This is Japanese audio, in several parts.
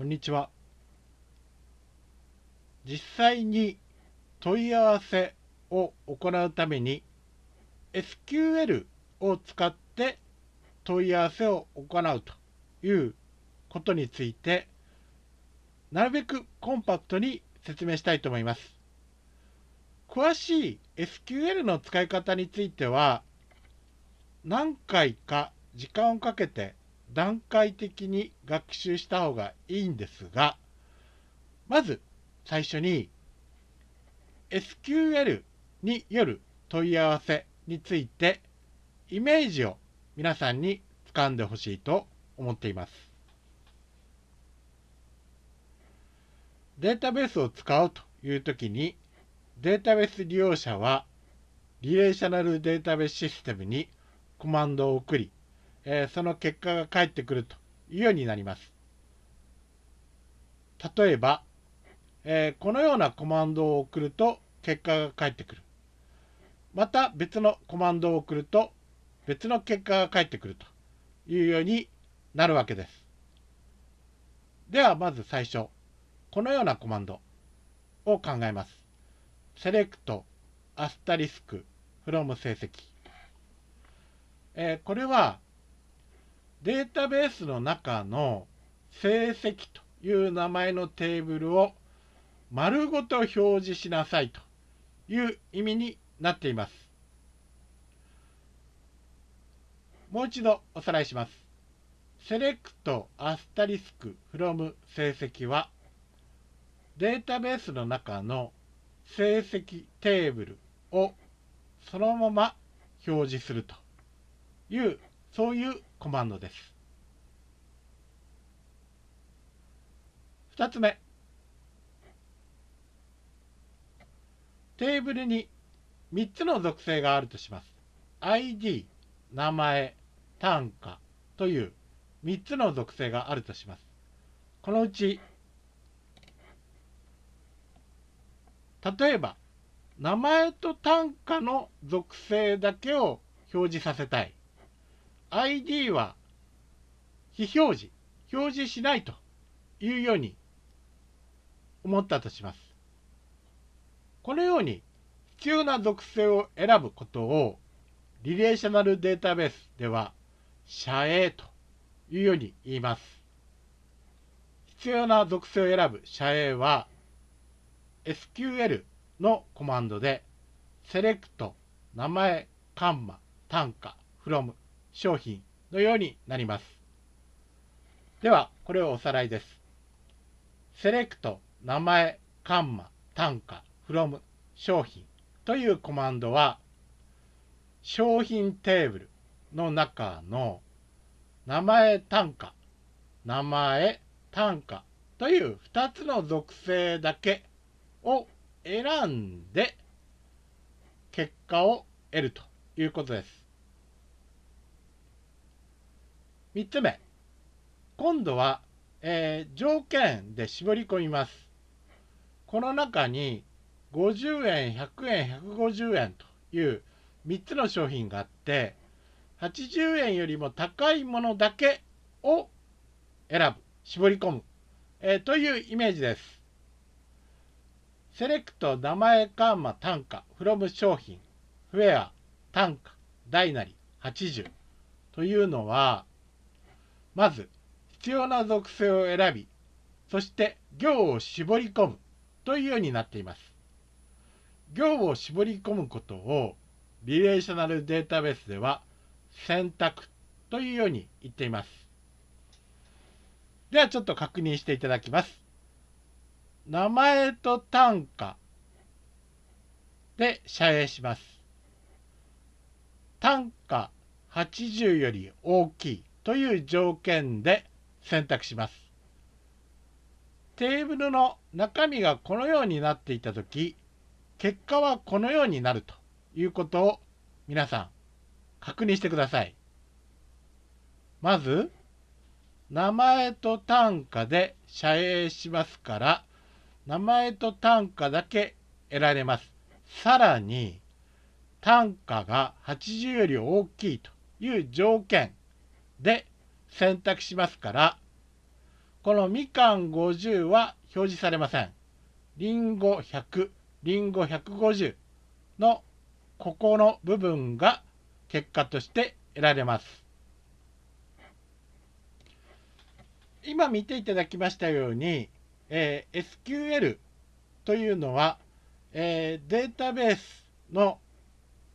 こんにちは。実際に問い合わせを行うために SQL を使って問い合わせを行うということについてなるべくコンパクトに説明したいと思います。詳しい SQL の使い方については何回か時間をかけて段階的に学習した方がいいんですがまず最初に SQL による問い合わせについてイメージを皆さんに掴んでほしいと思っています。データベースを使うというときにデータベース利用者はリレーショナルデータベースシステムにコマンドを送りえー、その結果が返ってくるというようになります。例えば、えー、このようなコマンドを送ると結果が返ってくる。また別のコマンドを送ると別の結果が返ってくるというようになるわけです。ではまず最初、このようなコマンドを考えます。select asterisk from 成績。えー、これはデータベースの中の成績という名前のテーブルを丸ごと表示しなさいという意味になっています。もう一度おさらいします。 select asterisk from 成績はデータベースの中の成績テーブルをそのまま表示するというそういうコマンドです。2つ目テーブルに3つの属性があるとします。ID、名前、単価という3つの属性があるとします。このうち例えば名前と単価の属性だけを表示させたい ID は非表示、表示しないというように思ったとします。このように必要な属性を選ぶことをリレーショナルデータベースでは遮影というように言います。必要な属性を選ぶ遮影は SQL のコマンドでセレクト名前カンマ単価 from 商品のようになります。では、これをおさらいです。セレクト、名前、カンマ、単価、from、商品というコマンドは、商品テーブルの中の名前、単価、名前、単価という2つの属性だけを選んで結果を得るということです。3つ目。今度は、えー、条件で絞り込みます。この中に50円100円150円という3つの商品があって80円よりも高いものだけを選ぶ絞り込む、えー、というイメージです。セレクト名前カーマ単価フロム商品フェア単価大なり80というのはまず必要な属性を選びそして行を絞り込むというようになっています。行を絞り込むことをリレーショナルデータベースでは選択というように言っています。ではちょっと確認していただきます。名前と単価で遮影します。単価80より大きい。という条件で選択します。テーブルの中身がこのようになっていたとき、結果はこのようになるということを皆さん確認してください。まず、名前と単価で遮影しますから、名前と単価だけ得られます。さらに、単価が80より大きいという条件で選択しますからこのみかん50は表示されません。りんご100、りんご150のここの部分が結果として得られます。今見ていただきましたように、えー、SQL というのは、えー、データベースの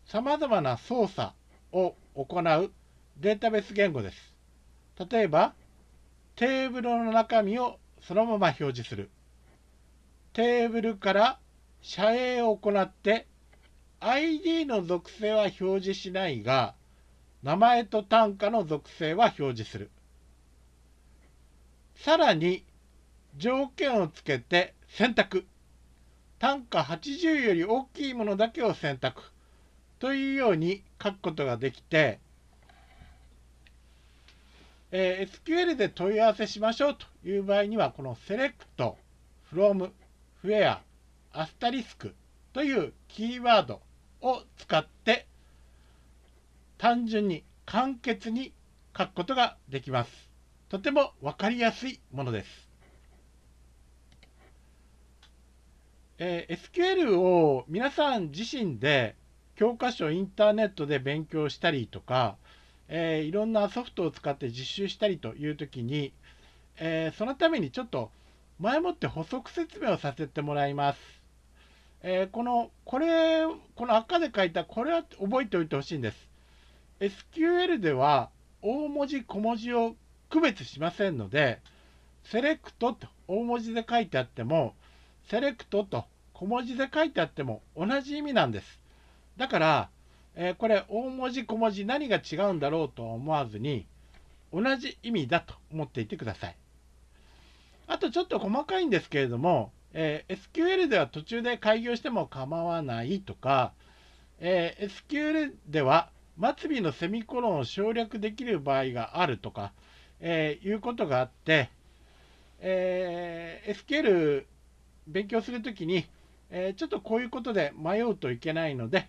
さまざまな操作を行うデータベース言語です。例えば、テーブルの中身をそのまま表示する。テーブルから遮影を行って ID の属性は表示しないが名前と単価の属性は表示する。さらに条件をつけて選択。単価80より大きいものだけを選択。というように書くことができて、えー、SQL で問い合わせしましょうという場合には、この select, from, where, asterisk というキーワードを使って単純に簡潔に書くことができます。とても分かりやすいものです。えー、SQL を皆さん自身で教科書インターネットで勉強したりとか、えー、いろんなソフトを使って実習したりという時に、えー、そのためにちょっと前もって補足説明をさせてもらいます。えー、この、これ、この赤で書いたこれは覚えておいてほしいんです。SQL では大文字小文字を区別しませんので、セレクトと大文字で書いてあっても、セレクトと小文字で書いてあっても同じ意味なんです。だから、えー、これ大文字小文字何が違うんだろうと思わずに同じ意味だと思っていてください。あとちょっと細かいんですけれども、えー、SQL では途中で開業しても構わないとか、えー、SQL では末尾のセミコロンを省略できる場合があるとか、えー、いうことがあって、えー、SQL 勉強するときに、えー、ちょっとこういうことで迷うといけないので、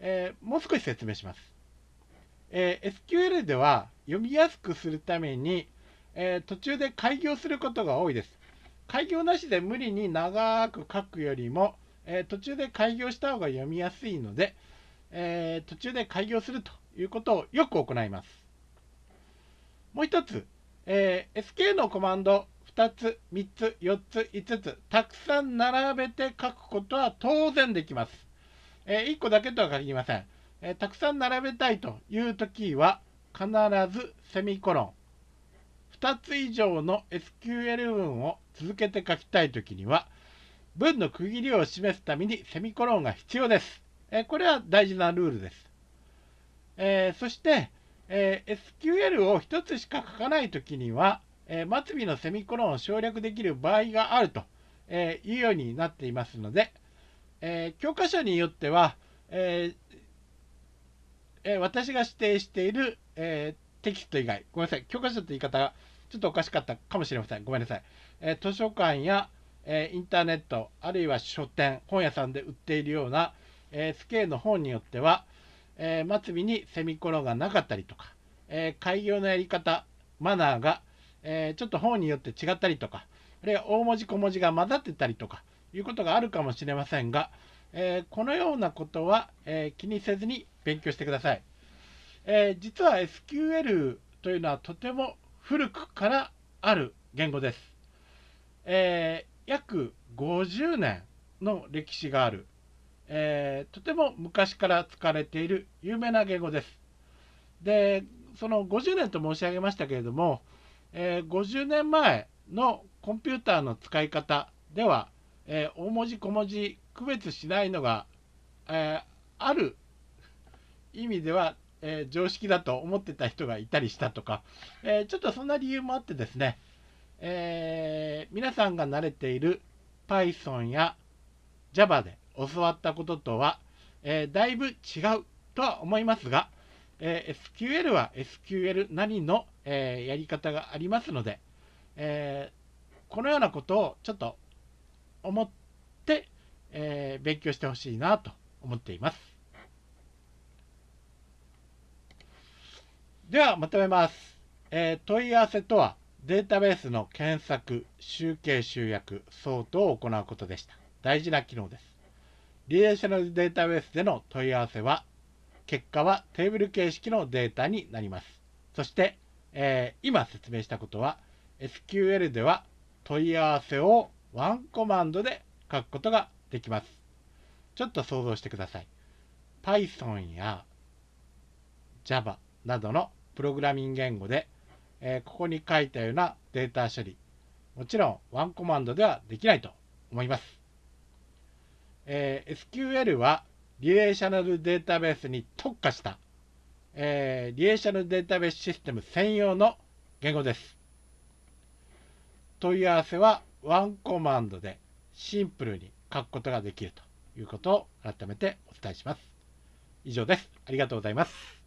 えー、もう少し説明します。えー、SQL では読みやすくするために、え途中で開業することが多いです。開業なしで無理に長く書くよりも、え途中で開業した方が読みやすいので、え途中で開業するということをよく行います。もう一つ、え SK のコマンド2つ、3つ、4つ、5つ、たくさん並べて書くことは当然できます。えー、1個だけとは限りません。えー、たくさん並べたいというときは、必ずセミコロン。2つ以上の SQL 文を続けて書きたいときには、文の区切りを示すためにセミコロンが必要です。えー、これは大事なルールです。えそして、え SQL を1つしか書かないときには、え、末尾のセミコロンを省略できる場合があると、えいうようになっていますので、え教科書によっては、ええ私が指定している、えテキスト以外、ごめんなさい、教科書って言い方がちょっとおかしかったかもしれません。ごめんなさい。え図書館や、えインターネット、あるいは書店、本屋さんで売っているような、え SK の本によっては、え末尾にセミコロンがなかったりとか、え開業のやり方、マナーがえ、ちょっと本によって違ったりとか、あるいは大文字小文字が混ざってたりとかいうことがあるかもしれませんが、えー、このようなことは、えー、気にせずに勉強してください。え実は SQL というのはとても古くからある言語です。え約50年の歴史がある、えとても昔から使われている有名な言語です。で、その50年と申し上げましたけれども、えー、50年前のコンピューターの使い方では、えー、大文字小文字区別しないのが、えー、ある意味では、え常識だと思ってた人がいたりしたとか、えちょっとそんな理由もあってですね、え皆さんが慣れている Python や Java で教わったこととは、えだいぶ違うとは思いますが、え SQL は SQL なりのえ、やり方がありますので、え、このようなことをちょっと思って、えー、勉強してほしいなと思っています。ではまとめます。え問い合わせとはデータベースの検索、集計集約、ソートを行うことでした。大事な機能です。リレーショナルデータベースでの問い合わせは、結果はテーブル形式のデータになります。そして、えー、今説明したことは、SQL では問い合わせをワンコマンドで書くことができます。ちょっと想像してください。Python や Java などのプログラミング言語でえー、ここに書いたようなデータ処理、もちろんワンコマンドではできないと思います。えー、SQL はリレーショナルデータベースに特化した、えー、リレーショナルデータベースシステム専用の言語です。問い合わせはワンコマンドでシンプルに書くことができるということを改めてお伝えします。以上です。ありがとうございます。